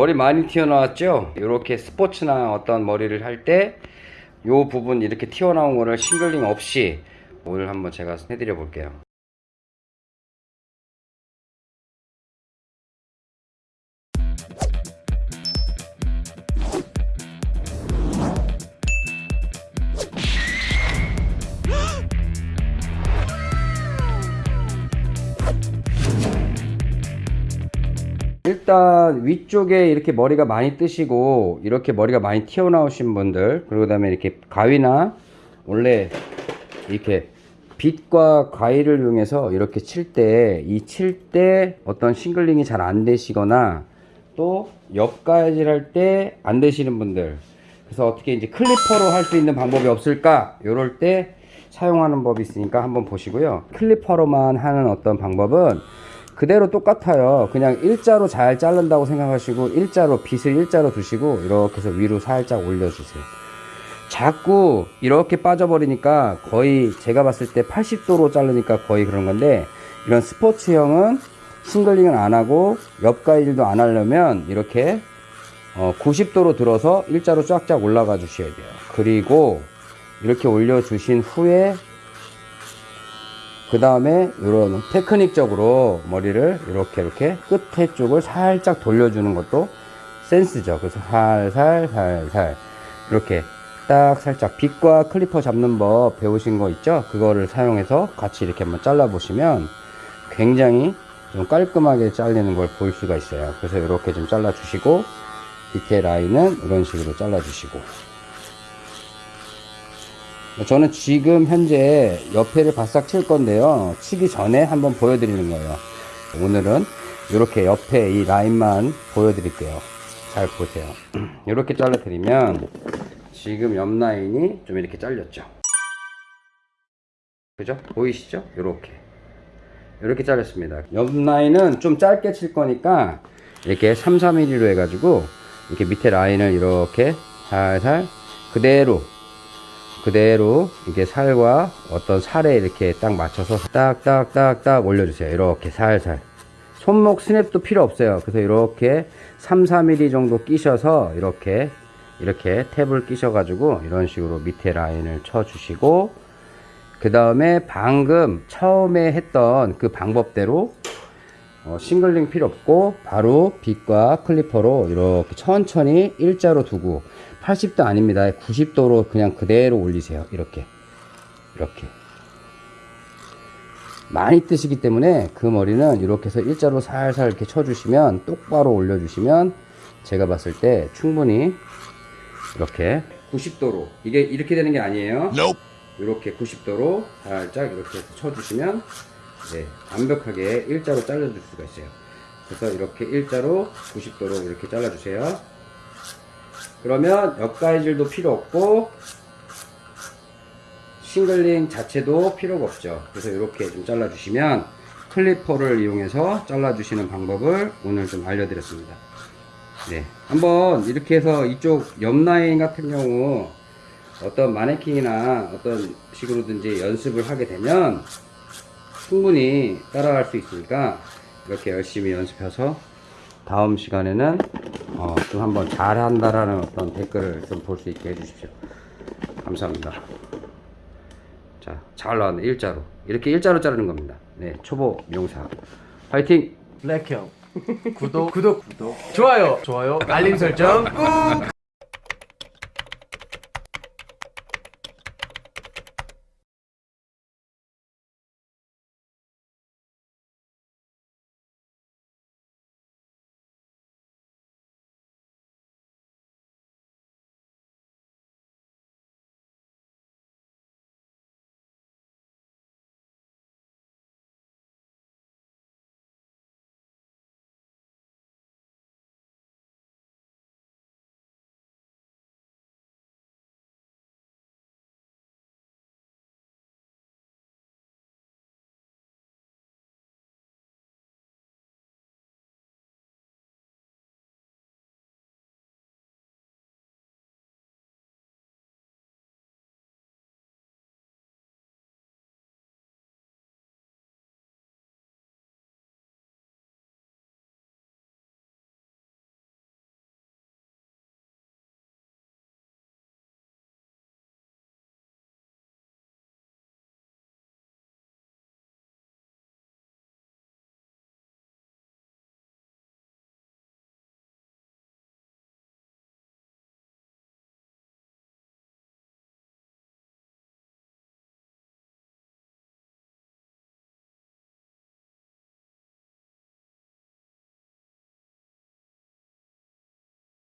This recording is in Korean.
머리 많이 튀어나왔죠? 이렇게 스포츠나 어떤 머리를 할 때 요 부분 이렇게 튀어나온 거를 싱글링 없이 오늘 한번 제가 해드려 볼게요. 일단 위쪽에 이렇게 머리가 많이 뜨시고 이렇게 머리가 많이 튀어나오신 분들 그리고 그다음에 이렇게 가위나 원래 이렇게 빗과 가위를 이용해서 이렇게 칠 때 이 칠 때 어떤 싱글링이 잘 안 되시거나 또 옆가위질 할 때 안 되시는 분들 그래서 어떻게 이제 클리퍼로 할 수 있는 방법이 없을까? 요럴 때 사용하는 법이 있으니까 한번 보시고요. 클리퍼로만 하는 어떤 방법은 그대로 똑같아요. 그냥 일자로 잘 자른다고 생각하시고 일자로 빗을 일자로 두시고 이렇게 해서 위로 살짝 올려주세요. 자꾸 이렇게 빠져버리니까 거의 제가 봤을 때 80도로 자르니까 거의 그런 건데 이런 스포츠형은 싱글링은 안 하고 옆가위질도 안 하려면 이렇게 어 90도로 들어서 일자로 쫙쫙 올라가 주셔야 돼요. 그리고 이렇게 올려 주신 후에 그 다음에 이런 테크닉적으로 머리를 이렇게 이렇게 끝에 쪽을 살짝 돌려주는 것도 센스죠. 그래서 살살 살살. 이렇게 딱 살짝 빗과 클리퍼 잡는 법 배우신 거 있죠? 그거를 사용해서 같이 이렇게 한번 잘라 보시면 굉장히 좀 깔끔하게 잘리는 걸 볼 수가 있어요. 그래서 이렇게 좀 잘라 주시고 밑에 라인은 이런 식으로 잘라 주시고 저는 지금 현재 옆에를 바싹 칠 건데요. 치기 전에 한번 보여드리는 거예요. 오늘은 이렇게 옆에 이 라인만 보여드릴게요. 잘 보세요. 이렇게 잘라 드리면 지금 옆 라인이 좀 이렇게 잘렸죠? 그죠? 보이시죠? 이렇게. 이렇게 잘렸습니다. 옆 라인은 좀 짧게 칠 거니까 이렇게 3, 4mm로 해가지고 이렇게 밑에 라인을 이렇게 살살 그대로 그대로 이게 살과 어떤 살에 이렇게 딱 맞춰서 딱딱딱딱 올려주세요. 이렇게 살살. 손목 스냅도 필요 없어요. 그래서 이렇게 3, 4mm 정도 끼셔서 이렇게 이렇게 탭을 끼셔 가지고 이런 식으로 밑에 라인을 쳐 주시고 그 다음에 방금 처음에 했던 그 방법대로 어, 싱글링 필요 없고 바로 빗과 클리퍼로 이렇게 천천히 일자로 두고 80도 아닙니다. 90도로 그냥 그대로 올리세요. 이렇게. 이렇게. 많이 뜨시기 때문에 그 머리는 이렇게 해서 일자로 살살 이렇게 쳐주시면 똑바로 올려주시면 제가 봤을 때 충분히 이렇게 90도로 이게 이렇게 되는 게 아니에요. 이렇게 90도로 살짝 이렇게 해서 쳐주시면 네, 완벽하게 일자로 잘라줄 수가 있어요. 그래서 이렇게 일자로 90도로 이렇게 잘라주세요 그러면 옆가위질도 필요 없고 싱글링 자체도 필요가 없죠. 그래서 이렇게 좀 잘라 주시면 클리퍼를 이용해서 잘라 주시는 방법을 오늘 좀 알려드렸습니다. 네 한번 이렇게 해서 이쪽 옆 라인 같은 경우 어떤 마네킹이나 어떤 식으로든지 연습을 하게 되면 충분히 따라갈 수 있으니까 이렇게 열심히 연습해서 다음 시간에는 어, 좀 한번 잘한다라는 어떤 댓글을 좀 볼 수 있게 해주십시오. 감사합니다. 자, 잘 나왔네. 일자로. 이렇게 일자로 자르는 겁니다. 네, 초보 미용사. 화이팅! 블랙형 구독 구독 구독 좋아요 좋아요 알림 설정 꾹